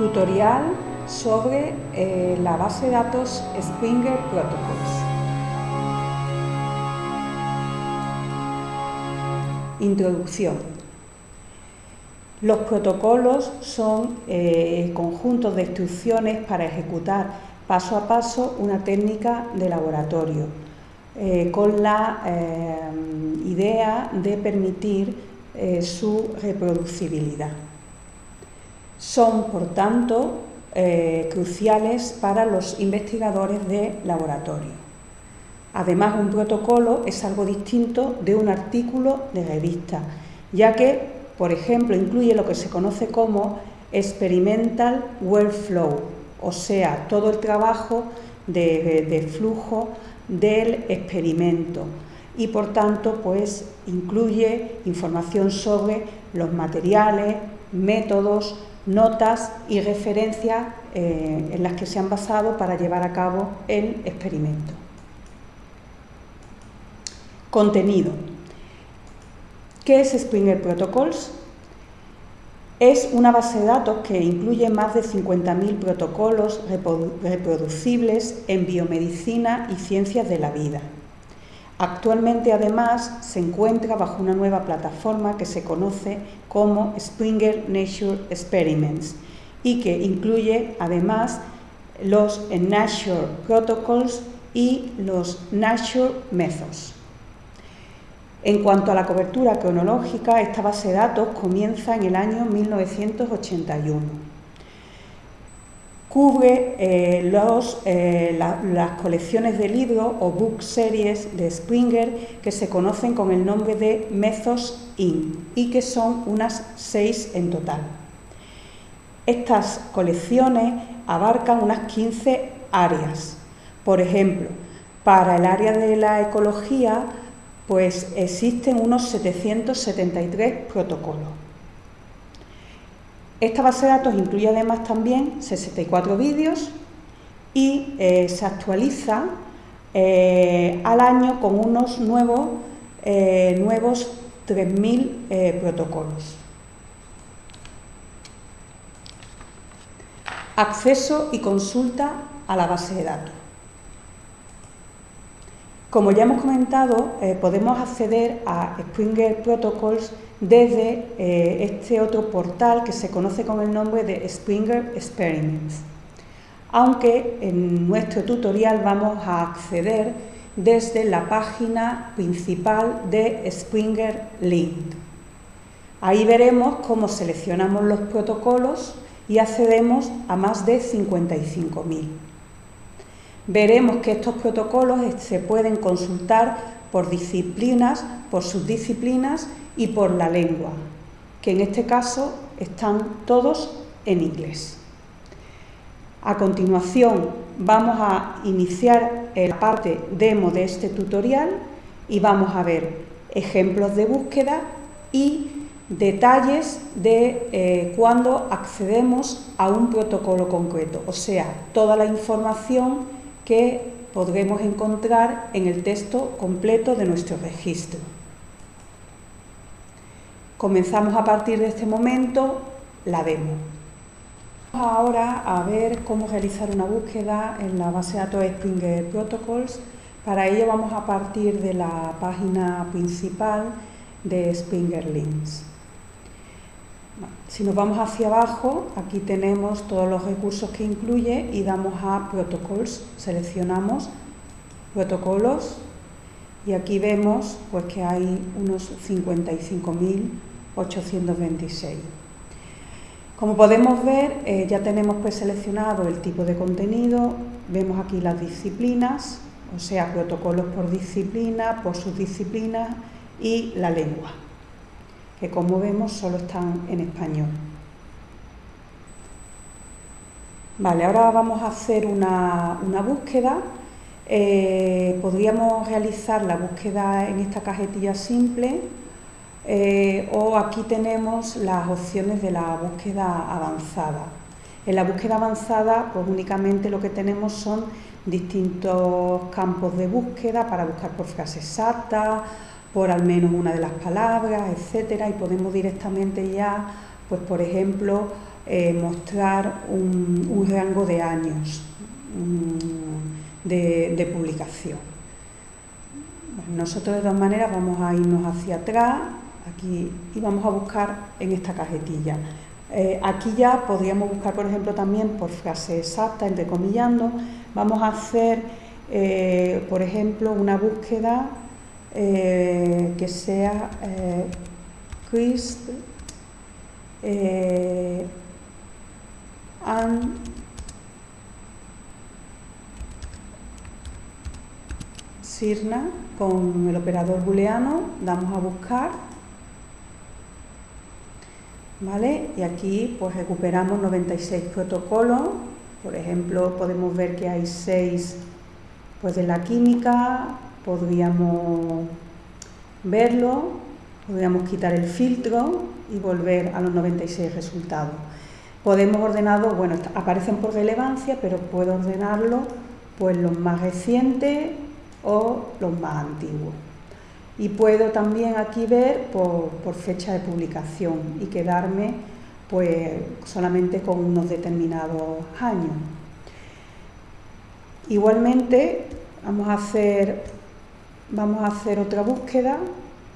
Tutorial sobre eh, la base de datos Springer Protocols. Introducción. Los protocolos son eh, conjuntos de instrucciones para ejecutar paso a paso una técnica de laboratorio, eh, con la idea de permitir su reproducibilidad. Son, por tanto, eh, cruciales para los investigadores de laboratorio. Además, un protocolo es algo distinto de un artículo de revista, ya que, por ejemplo, incluye lo que se conoce como experimental workflow, o sea, todo el trabajo de, de flujo del experimento y por tanto pues incluye información sobre los materiales, métodos, notas y referencias eh, en las que se han basado para llevar a cabo el experimento. Contenido. ¿Qué es Springer Protocols? Es una base de datos que incluye más de 50.000 protocolos reproducibles en biomedicina y ciencias de la vida. Actualmente, además, se encuentra bajo una nueva plataforma que se conoce como Springer Nature Experiments y que incluye, además, los Nature Protocols y los Nature Methods. En cuanto a la cobertura cronológica, esta base de datos comienza en el año 1981 cubre eh, los, eh, las colecciones de libros o book series de Springer que se conocen con el nombre de Methods In y que son unas seis en total. Estas colecciones abarcan unas 15 áreas. Por ejemplo, para el área de la ecología, pues existen unos 773 protocolos. Esta base de datos incluye además también 64 vídeos y eh, se actualiza eh, al año con unos nuevos, eh, nuevos 3.000 protocolos. Acceso y consulta a la base de datos. Como ya hemos comentado, podemos acceder a Springer Protocols desde eh, este otro portal que se conoce con el nombre de Springer Experiments. Aunque en nuestro tutorial vamos a acceder desde la página principal de Springer Link. Ahí veremos cómo seleccionamos los protocolos y accedemos a más de 55.000. Veremos que estos protocolos se pueden consultar por disciplinas, por subdisciplinas y por la lengua, que en este caso están todos en inglés. A continuación vamos a iniciar la parte demo de este tutorial y vamos a ver ejemplos de búsqueda y detalles de eh, cuando accedemos a un protocolo concreto, o sea, toda la información que podremos encontrar en el texto completo de nuestro registro. Comenzamos a partir de este momento la demo. Vamos ahora a ver cómo realizar una búsqueda en la base de datos Springer Protocols. Para ello vamos a partir de la página principal de Springer Links. Si nos vamos hacia abajo, aquí tenemos todos los recursos que incluye y damos a Protocols. Seleccionamos Protocolos y aquí vemos pues, que hay unos 55.000 826. Como podemos ver, eh, ya tenemos pues seleccionado el tipo de contenido, vemos aquí las disciplinas, o sea, protocolos por disciplina, por subdisciplina y la lengua, que como vemos solo están en español. Vale, ahora vamos a hacer una, búsqueda. Eh, podríamos realizar la búsqueda en esta cajetilla simple eh, o aquí tenemos las opciones de la búsqueda avanzada. En la búsqueda avanzada, pues únicamente lo que tenemos son distintos campos de búsqueda para buscar por frase exacta, por al menos una de las palabras, etcétera, y podemos directamente ya, pues por ejemplo, eh, mostrar un, rango de años mm, de, publicación. nosotros de todas maneras vamos a irnos hacia atrás aquí y vamos a buscar en esta cajetilla. Eh, aquí ya podríamos buscar, por ejemplo, también por frase exacta, entrecomillando. Vamos a hacer, eh, por ejemplo, una búsqueda que sea Chris and Sirna con el operador booleano, damos a buscar, Y aquí pues recuperamos 96 protocolos, por ejemplo podemos ver que hay 6 pues de la química, podríamos verlo, podríamos quitar el filtro y volver a los 96 resultados. Podemos ordenarlo, bueno, aparecen por relevancia, pero puedo ordenarlo pues los más recientes o los más antiguos. Y puedo también aquí ver por, fecha de publicación y quedarme pues solamente con unos determinados años. Igualmente vamos a hacer, vamos a hacer otra búsqueda,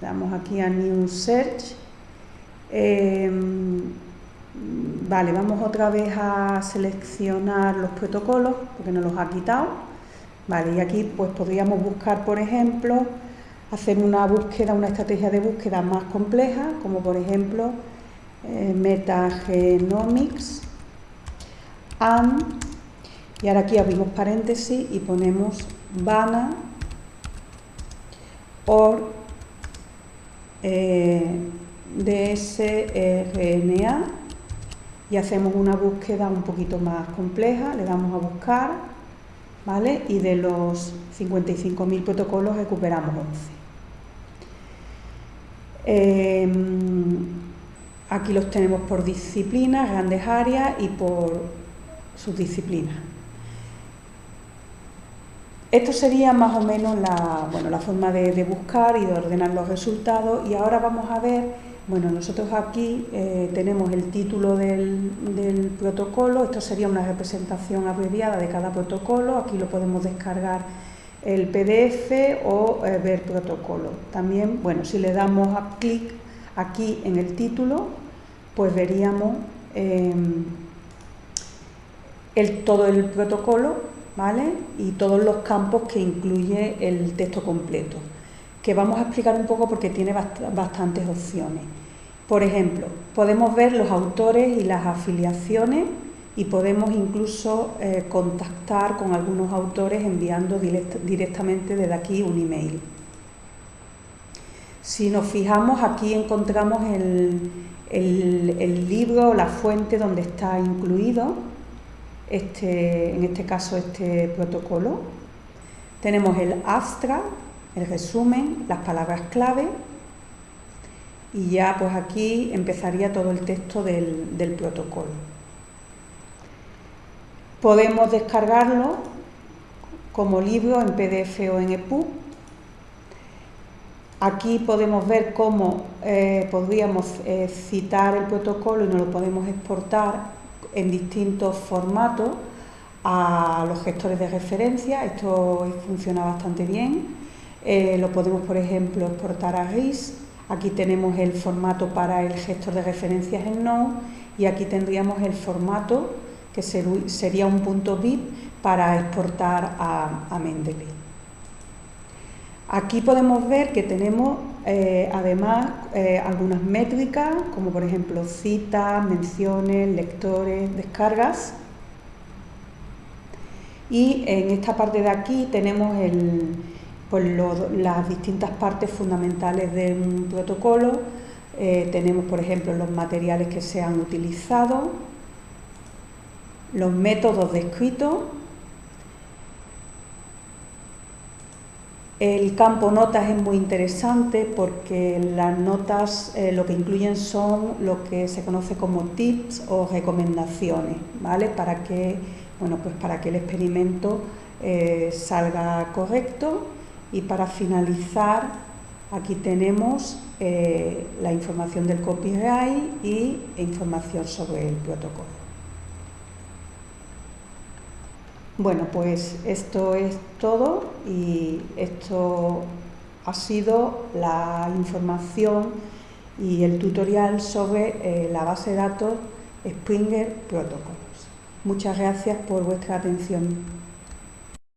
damos aquí a New Search. Em, Vale, vamos otra vez a seleccionar los protocolos porque nos los ha quitado. Vale, y aquí pues podríamos buscar, por ejemplo, hacer una búsqueda, una estrategia de búsqueda más compleja, como por ejemplo eh, metagenomics and y ahora aquí abrimos paréntesis y ponemos vana or eh, dsRNA y hacemos una búsqueda un poquito más compleja, le damos a buscar, Y de los 55.000 protocolos recuperamos 11. Em, aquí los tenemos por disciplinas, grandes áreas y por subdisciplinas. Esto sería más o menos la, bueno, la forma de buscar y de ordenar los resultados y ahora vamos a ver bueno, nosotros aquí eh, tenemos el título del, protocolo, esto sería una representación abreviada de cada protocolo, aquí lo podemos descargar el PDF o eh, ver protocolo. También, bueno, si le damos a clic aquí en el título, pues veríamos em, el, todo el protocolo, ¿vale? Y todos los campos que incluye el texto completo que vamos a explicar un poco porque tiene bastantes opciones. Por ejemplo, podemos ver los autores y las afiliaciones y podemos incluso eh, contactar con algunos autores enviando directamente desde aquí un email. Si nos fijamos, aquí encontramos el, libro, la fuente donde está incluido, este, en este caso este protocolo. Tenemos el abstract, el resumen, las palabras clave y ya pues aquí empezaría todo el texto del, protocolo. Podemos descargarlo como libro en PDF o en EPUB. Aquí podemos ver cómo eh, podríamos eh, citar el protocolo y nos lo podemos exportar en distintos formatos a los gestores de referencia. Esto funciona bastante bien. Eh, lo podemos, por ejemplo, exportar a RIS. Aquí tenemos el formato para el gestor de referencias en Node y aquí tendríamos el formato que sería un punto .bit para exportar a, Mendeley. Aquí podemos ver que tenemos eh, además eh, algunas métricas, como por ejemplo citas, menciones, lectores, descargas. Y en esta parte de aquí tenemos el, pues las distintas partes fundamentales de un protocolo. Eh, tenemos, por ejemplo, los materiales que se han utilizado, los métodos descritos, El campo notas es muy interesante porque las notas eh, lo que incluyen son lo que se conoce como tips o recomendaciones, ¿vale? Para que, bueno, pues para que el experimento eh, salga correcto y para finalizar Aquí tenemos eh, la información del copyright y información sobre el protocolo. Bueno, pues esto es todo y esto ha sido la información y el tutorial sobre eh, la base de datos Springer Protocols. Muchas gracias por vuestra atención.